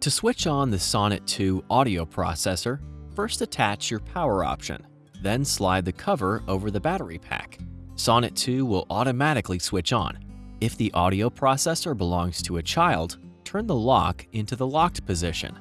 To switch on the Sonnet 2 audio processor, first attach your power option, then slide the cover over the battery pack. Sonnet 2 will automatically switch on. If the audio processor belongs to a child, turn the lock into the locked position.